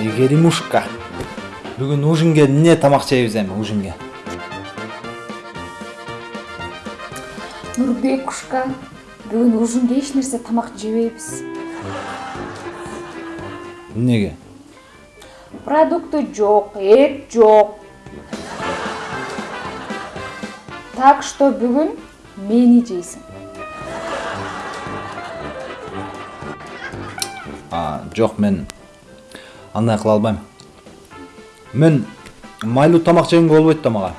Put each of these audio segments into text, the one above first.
айгеримушка бүгүн ужинге эмне тамак жейбиз эми ужинге. Нурбекушка бүгүн ужинге эч нерсе тамак жебейбиз эмнеге продукты жок эт жок. Так что бүгүн мени жейсиң А, жок мен андай кыла албайм. Мен майлуу тамак жегенге болбойт да мага.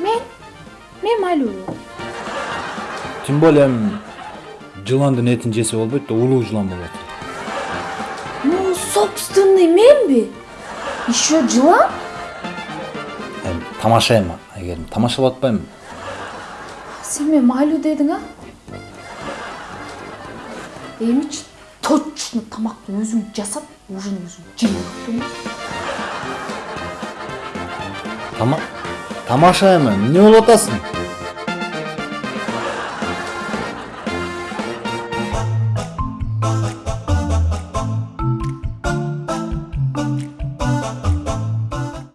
Мен? Мен майлуу. Тем более жыландын этин жесе болбойт да улуу жылан болот ну собственный менби еще жылан эми тамашайм айгерим тамашалап атпаймынбы сен мен майлуу дедің а эмичи точно тамакты өзүң жасап ужин өзүң жей алыптың тама тамашайм